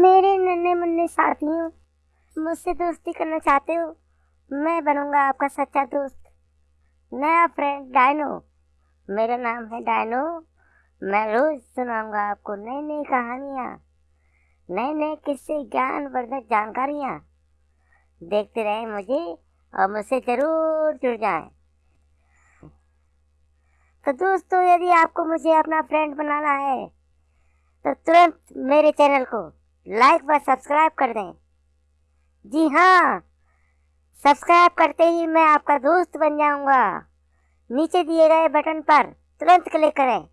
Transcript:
मेरे नन्हे मुन्ने साथियों मुझसे दोस्ती करना चाहते हो? मैं बनूँगा आपका सच्चा दोस्त। नया फ्रेंड डायनो। मेरा नाम है डायनो। मैं रोज सुनाऊँगा आपको नई नई कहानियाँ। नए नए किस्से, ज्ञानवर्धक जानकारियाँ। देखते रहे मुझे और मुझसे ज़रूर जुड़ जाएँ। तो दोस्तों, यदि आपको मुझे अपना फ्रेंड बनाना है तो तुरंत मेरे चैनल को लाइक व सब्सक्राइब कर दें। जी हाँ सब्सक्राइब करते ही मैं आपका दोस्त बन जाऊँगा। नीचे दिए गए बटन पर तुरंत क्लिक करें।